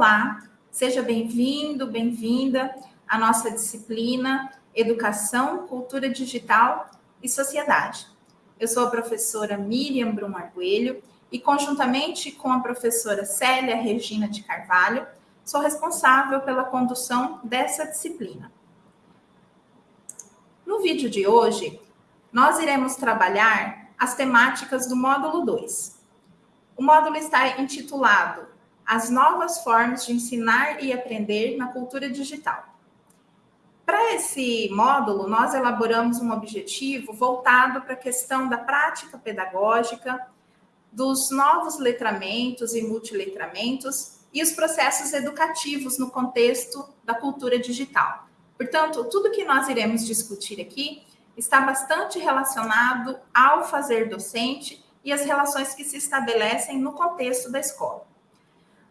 Olá, seja bem-vindo, bem-vinda à nossa disciplina Educação, Cultura Digital e Sociedade. Eu sou a professora Miriam Brum Arguelho e, conjuntamente com a professora Célia Regina de Carvalho, sou responsável pela condução dessa disciplina. No vídeo de hoje, nós iremos trabalhar as temáticas do módulo 2. O módulo está intitulado As novas formas de ensinar e aprender na cultura digital. Para esse módulo, nós elaboramos um objetivo voltado para a questão da prática pedagógica, dos novos letramentos e multiletramentos e os processos educativos no contexto da cultura digital. Portanto, tudo que nós iremos discutir aqui está bastante relacionado ao fazer docente e as relações que se estabelecem no contexto da escola.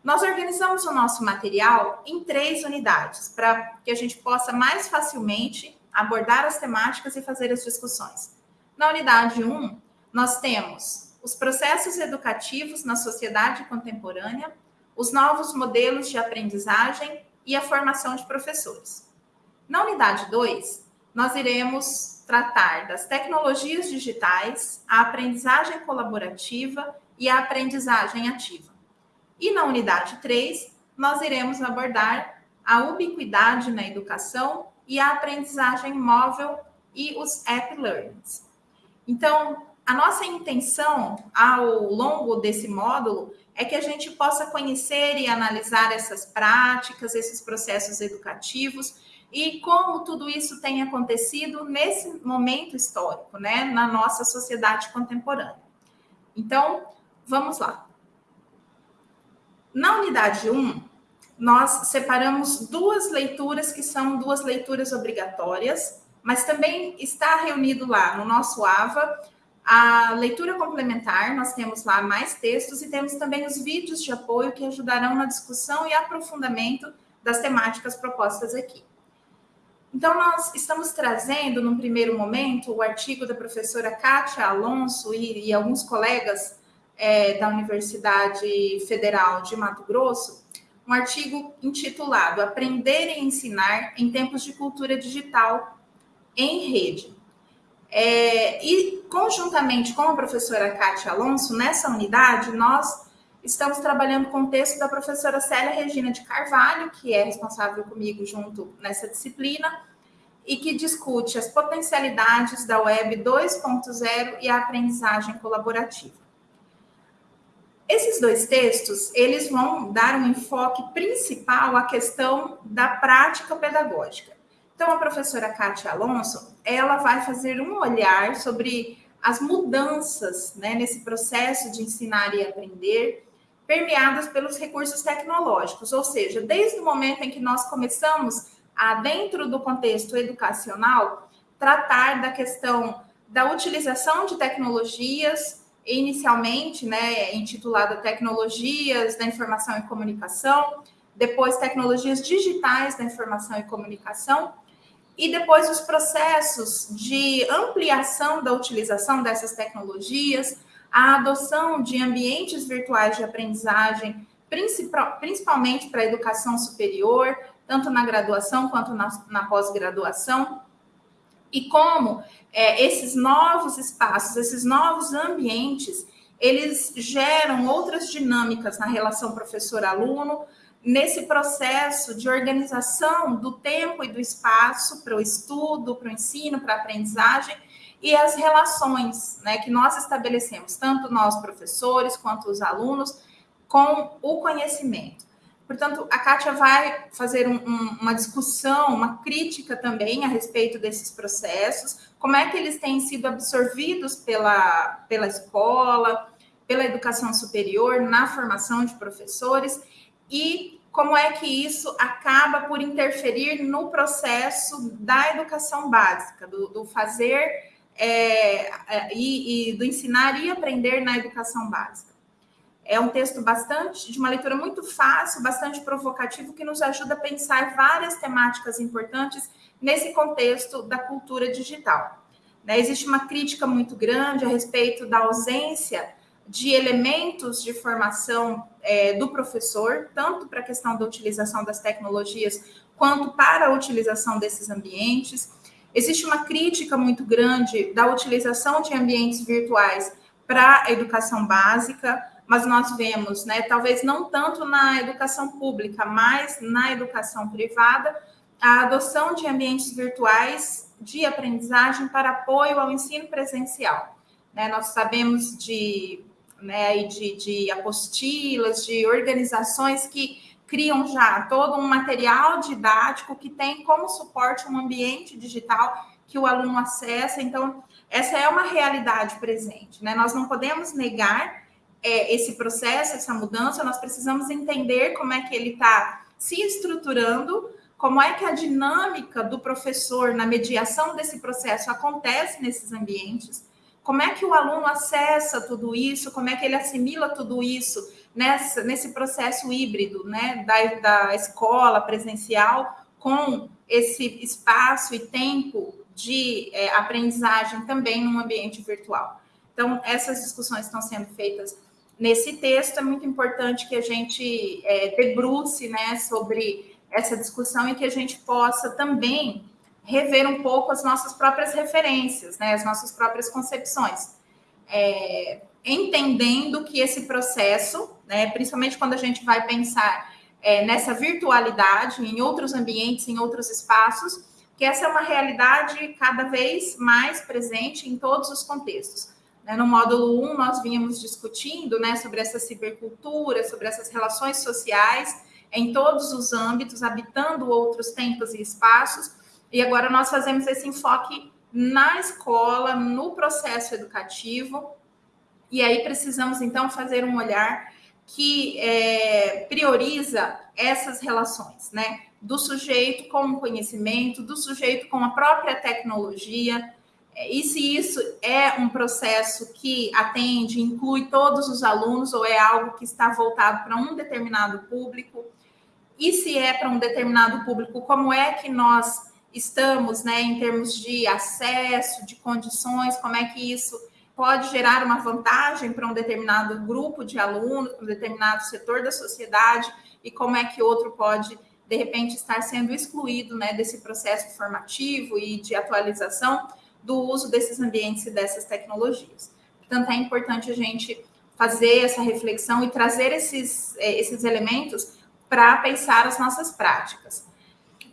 Nós organizamos o nosso material em três unidades, para que a gente possa mais facilmente abordar as temáticas e fazer as discussões. Na unidade 1, nós temos os processos educativos na sociedade contemporânea, os novos modelos de aprendizagem e a formação de professores. Na unidade 2, nós iremos tratar das tecnologias digitais, a aprendizagem colaborativa e a aprendizagem ativa. E na unidade 3, nós iremos abordar a ubiquidade na educação e a aprendizagem móvel e os app learnings. Então, a nossa intenção ao longo desse módulo é que a gente possa conhecer e analisar essas práticas, esses processos educativos e como tudo isso tem acontecido nesse momento histórico, né, na nossa sociedade contemporânea. Então, vamos lá. Na unidade 1, nós separamos duas leituras que são duas leituras obrigatórias, mas também está reunido lá no nosso AVA a leitura complementar, nós temos lá mais textos e temos também os vídeos de apoio que ajudarão na discussão e aprofundamento das temáticas propostas aqui. Então, nós estamos trazendo, num primeiro momento, o artigo da professora Kátia Alonso e, e alguns colegas é, da Universidade Federal de Mato Grosso, um artigo intitulado Aprender e Ensinar em Tempos de Cultura Digital em Rede. É, e, conjuntamente com a professora Kátia Alonso, nessa unidade, nós Estamos trabalhando com o texto da professora Célia Regina de Carvalho, que é responsável comigo junto nessa disciplina, e que discute as potencialidades da Web 2.0 e a aprendizagem colaborativa. Esses dois textos, eles vão dar um enfoque principal à questão da prática pedagógica. Então, a professora Kátia Alonso, ela vai fazer um olhar sobre as mudanças né, nesse processo de ensinar e aprender, permeadas pelos recursos tecnológicos, ou seja, desde o momento em que nós começamos a, dentro do contexto educacional, tratar da questão da utilização de tecnologias, inicialmente, né, intitulada Tecnologias da Informação e Comunicação, depois Tecnologias Digitais da Informação e Comunicação, e depois os processos de ampliação da utilização dessas tecnologias, a adoção de ambientes virtuais de aprendizagem, principalmente para a educação superior, tanto na graduação quanto na, na pós-graduação, e como é, esses novos espaços, esses novos ambientes, eles geram outras dinâmicas na relação professor-aluno, nesse processo de organização do tempo e do espaço para o estudo, para o ensino, para a aprendizagem, e as relações né, que nós estabelecemos, tanto nós professores quanto os alunos, com o conhecimento. Portanto, a Kátia vai fazer um, um, uma discussão, uma crítica também a respeito desses processos, como é que eles têm sido absorvidos pela, pela escola, pela educação superior, na formação de professores, e como é que isso acaba por interferir no processo da educação básica, do, do fazer é, é, e, e, do ensinar e aprender na educação básica. É um texto bastante, de uma leitura muito fácil, bastante provocativo, que nos ajuda a pensar várias temáticas importantes nesse contexto da cultura digital. Né? Existe uma crítica muito grande a respeito da ausência de elementos de formação é, do professor, tanto para a questão da utilização das tecnologias, quanto para a utilização desses ambientes. Existe uma crítica muito grande da utilização de ambientes virtuais para a educação básica, mas nós vemos, né, talvez não tanto na educação pública, mas na educação privada, a adoção de ambientes virtuais de aprendizagem para apoio ao ensino presencial. Né, nós sabemos de, né, de, de apostilas, de organizações que criam já todo um material didático que tem como suporte um ambiente digital que o aluno acessa. Então, essa é uma realidade presente. Né? Nós não podemos negar é, esse processo, essa mudança, nós precisamos entender como é que ele está se estruturando, como é que a dinâmica do professor na mediação desse processo acontece nesses ambientes, como é que o aluno acessa tudo isso, como é que ele assimila tudo isso nessa, nesse processo híbrido né, da, da escola presencial com esse espaço e tempo de é, aprendizagem também num ambiente virtual. Então, essas discussões estão sendo feitas nesse texto. É muito importante que a gente é, debruce né, sobre essa discussão e que a gente possa também rever um pouco as nossas próprias referências, né, as nossas próprias concepções. É, entendendo que esse processo, né, principalmente quando a gente vai pensar é, nessa virtualidade, em outros ambientes, em outros espaços, que essa é uma realidade cada vez mais presente em todos os contextos. Né, no módulo 1, nós vínhamos discutindo né, sobre essa cibercultura, sobre essas relações sociais em todos os âmbitos, habitando outros tempos e espaços, e agora nós fazemos esse enfoque na escola, no processo educativo, e aí precisamos então fazer um olhar que é, prioriza essas relações, né? Do sujeito com o conhecimento, do sujeito com a própria tecnologia. E se isso é um processo que atende, inclui todos os alunos, ou é algo que está voltado para um determinado público? E se é para um determinado público, como é que nós estamos, né, em termos de acesso, de condições, como é que isso pode gerar uma vantagem para um determinado grupo de alunos, para um determinado setor da sociedade, e como é que outro pode, de repente, estar sendo excluído né, desse processo formativo e de atualização do uso desses ambientes e dessas tecnologias. Portanto, é importante a gente fazer essa reflexão e trazer esses, é, esses elementos para pensar as nossas práticas.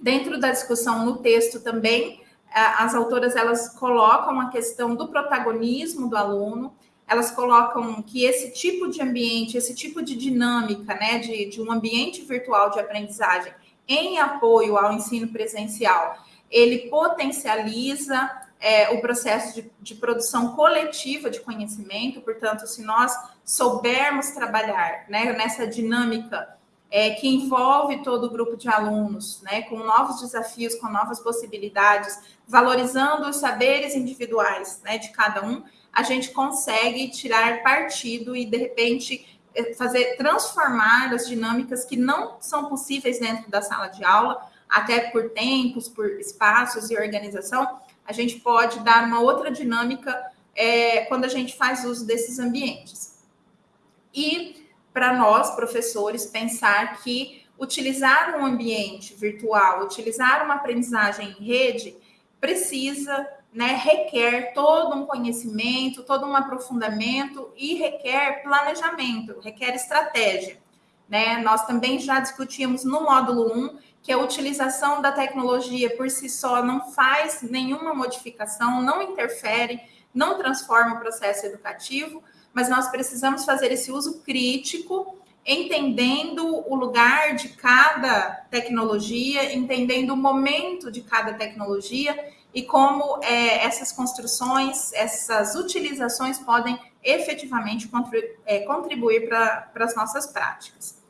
Dentro da discussão no texto também, as autoras elas colocam a questão do protagonismo do aluno, elas colocam que esse tipo de ambiente, esse tipo de dinâmica, né, de, de um ambiente virtual de aprendizagem em apoio ao ensino presencial, ele potencializa é, o processo de, de, produção coletiva de conhecimento, portanto, se nós soubermos trabalhar né, nessa dinâmica é, que envolve todo o grupo de alunos, né, com novos desafios, com novas possibilidades, valorizando os saberes individuais né, de cada um, a gente consegue tirar partido e, de repente, é, fazer transformar as dinâmicas que não são possíveis dentro da sala de aula, até por tempos, por espaços e organização, a gente pode dar uma outra dinâmica é, quando a gente faz uso desses ambientes. E para nós, professores, pensar que utilizar um ambiente virtual, utilizar uma aprendizagem em rede, precisa, né, requer todo um conhecimento, todo um aprofundamento e requer planejamento, requer estratégia. Né? Nós também já discutimos no módulo 1 que a utilização da tecnologia por si só não faz nenhuma modificação, não interfere, não transforma o processo educativo, mas nós precisamos fazer esse uso crítico, entendendo o lugar de cada tecnologia, entendendo o momento de cada tecnologia e como é, essas construções, essas utilizações podem efetivamente é, contribuir para as nossas práticas.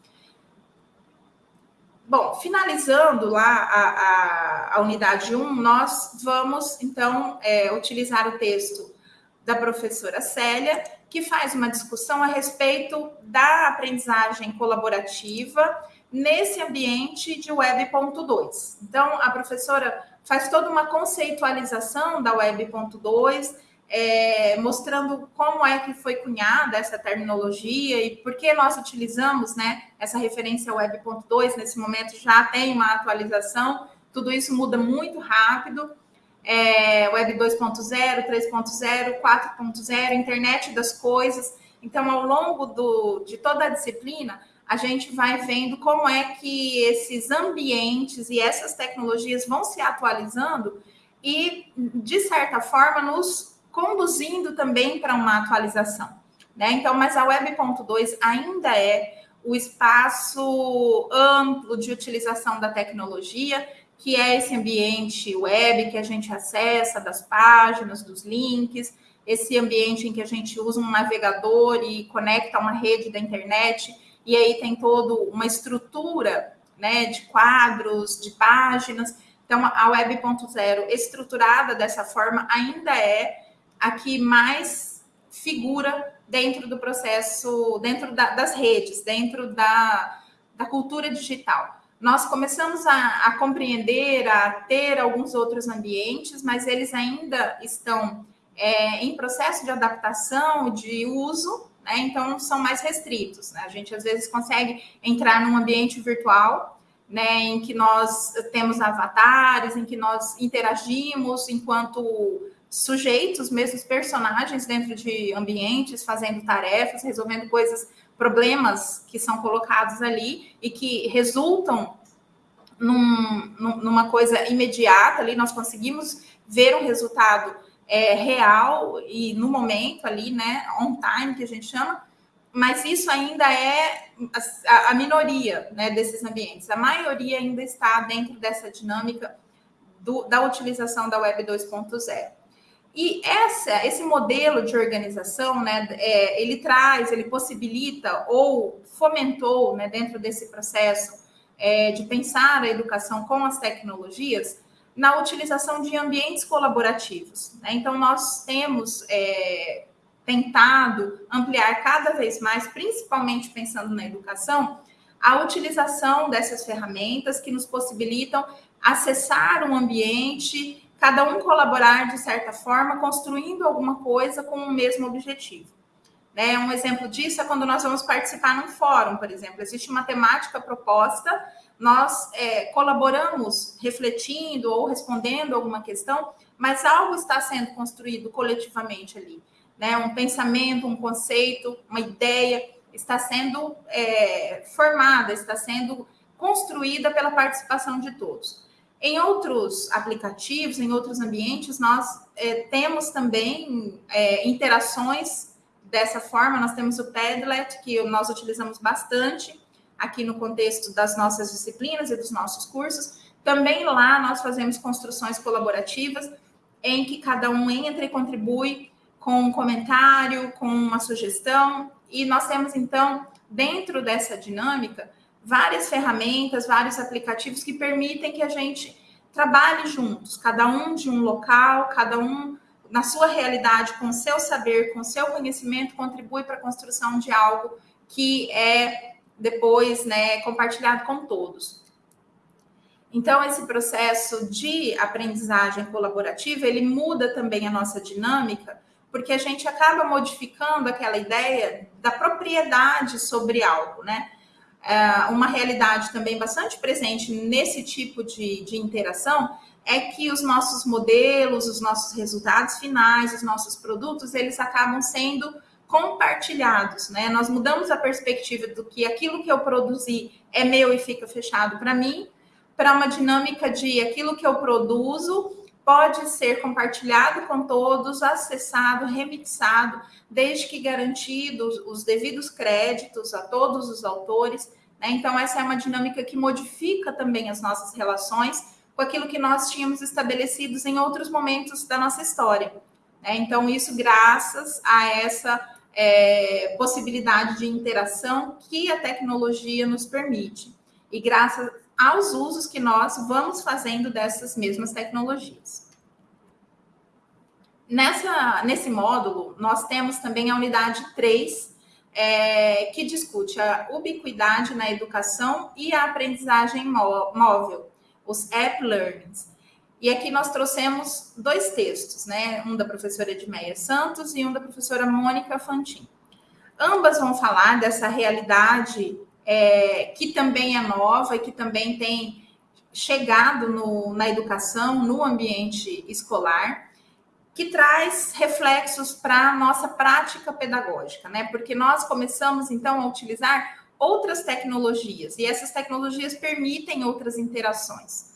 Bom, finalizando lá a, a, a unidade 1, nós vamos então é, utilizar o texto da professora Célia que faz uma discussão a respeito da aprendizagem colaborativa nesse ambiente de Web.2. Então, a professora faz toda uma conceitualização da Web.2, é, mostrando como é que foi cunhada essa terminologia e por que nós utilizamos né, essa referência Web.2. Nesse momento já tem uma atualização, tudo isso muda muito rápido. É, Web 2.0, 3.0, 4.0, internet das coisas. Então, ao longo do, de toda a disciplina, a gente vai vendo como é que esses ambientes e essas tecnologias vão se atualizando e, de certa forma, nos conduzindo também para uma atualização. Né? Então, mas a Web.2 ainda é o espaço amplo de utilização da tecnologia, que é esse ambiente web que a gente acessa das páginas, dos links, esse ambiente em que a gente usa um navegador e conecta uma rede da internet, e aí tem toda uma estrutura né, de quadros, de páginas. Então, a Web.0 estruturada dessa forma ainda é a que mais figura dentro do processo, dentro da, das redes, dentro da, da cultura digital. Nós começamos a, a, compreender, a ter alguns outros ambientes, mas eles ainda estão é, em processo de adaptação, de uso, né? então são mais restritos. Né? A gente às vezes consegue entrar num ambiente virtual, né, em que nós temos avatares, em que nós interagimos enquanto sujeitos, mesmo personagens dentro de ambientes, fazendo tarefas, resolvendo coisas, problemas que são colocados ali e que resultam num, numa coisa imediata ali, nós conseguimos ver um resultado é, real e no momento ali, né, on time, que a gente chama, mas isso ainda é a, a minoria né, desses ambientes. A maioria ainda está dentro dessa dinâmica do, da utilização da Web 2.0. E essa, esse modelo de organização, né, é, ele traz, ele possibilita ou fomentou, né, dentro desse processo é, de pensar a educação com as tecnologias, na utilização de ambientes colaborativos. Né? Então, nós temos é, tentado ampliar cada vez mais, principalmente pensando na educação, a utilização dessas ferramentas que nos possibilitam acessar um ambiente cada um colaborar de certa forma, construindo alguma coisa com o mesmo objetivo. Né? Um exemplo disso é quando nós vamos participar num fórum, por exemplo. Existe uma temática proposta, nós é, colaboramos refletindo ou respondendo alguma questão, mas algo está sendo construído coletivamente ali. Né? Um pensamento, um conceito, uma ideia está sendo é, formada, está sendo construída pela participação de todos. Em outros aplicativos, em outros ambientes, nós é, temos também é, interações dessa forma. Nós temos o Padlet, que nós utilizamos bastante aqui no contexto das nossas disciplinas e dos nossos cursos. Também lá nós fazemos construções colaborativas, em que cada um entra e contribui com um comentário, com uma sugestão. E nós temos, então, dentro dessa dinâmica, várias ferramentas, vários aplicativos que permitem que a gente trabalhe juntos, cada um de um local, cada um na sua realidade, com seu saber, com seu conhecimento, contribui para a construção de algo que é depois né, compartilhado com todos. Então, esse processo de aprendizagem colaborativa, ele muda também a nossa dinâmica, porque a gente acaba modificando aquela ideia da propriedade sobre algo, né? É, uma realidade também bastante presente nesse tipo de, de interação é que os nossos modelos, os nossos resultados finais, os nossos produtos, eles acabam sendo compartilhados, né? Nós mudamos a perspectiva do que aquilo que eu produzi é meu e fica fechado para mim, para uma dinâmica de aquilo que eu produzo pode ser compartilhado com todos, acessado, remixado, desde que garantidos os devidos créditos a todos os autores. Né? Então, essa é uma dinâmica que modifica também as nossas relações com aquilo que nós tínhamos estabelecidos em outros momentos da nossa história. Né? Então, isso graças a essa é, possibilidade de interação que a tecnologia nos permite. E graças aos usos que nós vamos fazendo dessas mesmas tecnologias. Nessa, nesse módulo, nós temos também a unidade 3, é, que discute a ubiquidade na educação e a aprendizagem móvel, os app learnings. E aqui nós trouxemos dois textos, né? Um da professora Edmeia Santos e um da professora Mônica Fantin. Ambas vão falar dessa realidade é, que também é nova e que também tem chegado no, na educação, no ambiente escolar, que traz reflexos para a nossa prática pedagógica, né? Porque nós começamos então a utilizar outras tecnologias e essas tecnologias permitem outras interações.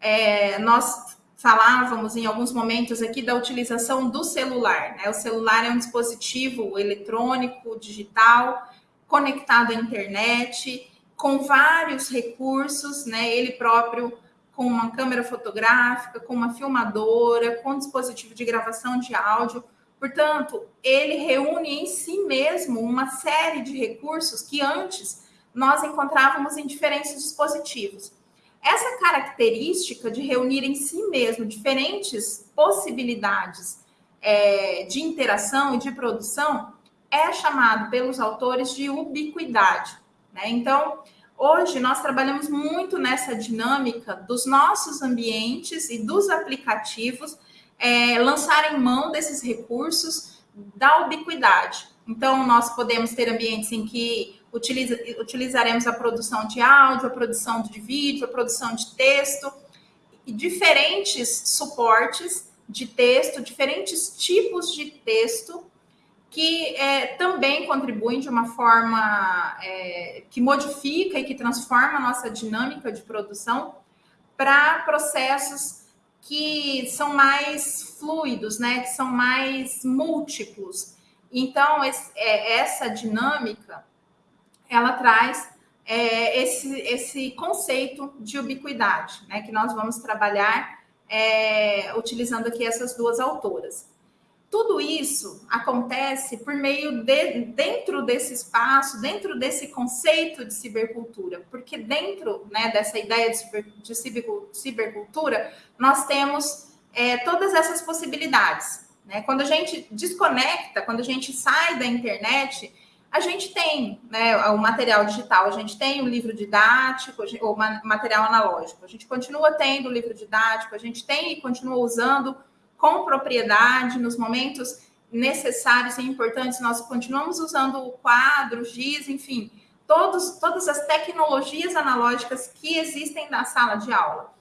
É, nós falávamos em alguns momentos aqui da utilização do celular. Né? O celular é um dispositivo eletrônico, digital, conectado à internet, com vários recursos, né? Ele próprio com uma câmera fotográfica, com uma filmadora, com um dispositivo de gravação de áudio. Portanto, ele reúne em si mesmo uma série de recursos que antes nós encontrávamos em diferentes dispositivos. Essa característica de reunir em si mesmo diferentes possibilidades é, de interação e de produção é chamado pelos autores de ubiquidade. Né? Então, hoje nós trabalhamos muito nessa dinâmica dos nossos ambientes e dos aplicativos é, lançarem mão desses recursos da ubiquidade. Então, nós podemos ter ambientes em que utiliza, utilizaremos a produção de áudio, a produção de vídeo, a produção de texto, e diferentes suportes de texto, diferentes tipos de texto que é, também contribuem de uma forma é, que modifica e que transforma a nossa dinâmica de produção para processos que são mais fluidos, né, que são mais múltiplos. Então, esse, é, essa dinâmica, ela traz é, esse, esse conceito de ubiquidade, né, que nós vamos trabalhar é, utilizando aqui essas duas autoras. Tudo isso acontece por meio de dentro desse espaço, dentro desse conceito de cibercultura, porque dentro né, dessa ideia de, ciber, de cibercultura, nós temos é, todas essas possibilidades. Né? Quando a gente desconecta, quando a gente sai da internet, a gente tem né, o material digital, a gente tem o livro didático, o material analógico, a gente continua tendo o livro didático, a gente tem e continua usando com propriedade, nos momentos necessários e importantes, nós continuamos usando o quadro, giz, enfim, todos, todas as tecnologias analógicas que existem na sala de aula.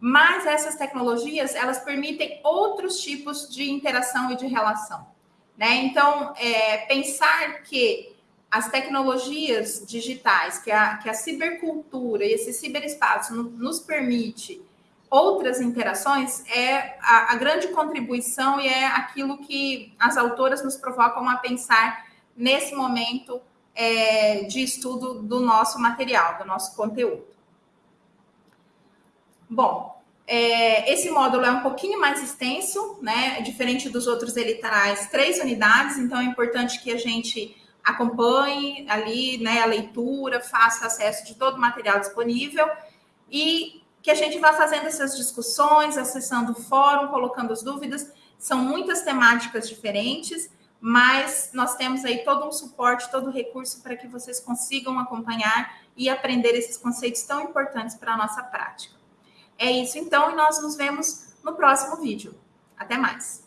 Mas essas tecnologias, elas permitem outros tipos de interação e de relação. Né? Então, é, pensar que as tecnologias digitais, que a, que a cibercultura e esse ciberespaço nos permite outras interações é a, a, grande contribuição e é aquilo que as autoras nos provocam a pensar nesse momento é, de estudo do nosso material, do nosso conteúdo. Bom, é, esse módulo é um pouquinho mais extenso, né? Diferente dos outros, ele traz três unidades, então é importante que a gente acompanhe ali né, a leitura, faça acesso de todo o material disponível e que a gente vá fazendo essas discussões, acessando o fórum, colocando as dúvidas. São muitas temáticas diferentes, mas nós temos aí todo um suporte, todo o recurso para que vocês consigam acompanhar e aprender esses conceitos tão importantes para a nossa prática. É isso então, e nós nos vemos no próximo vídeo. Até mais!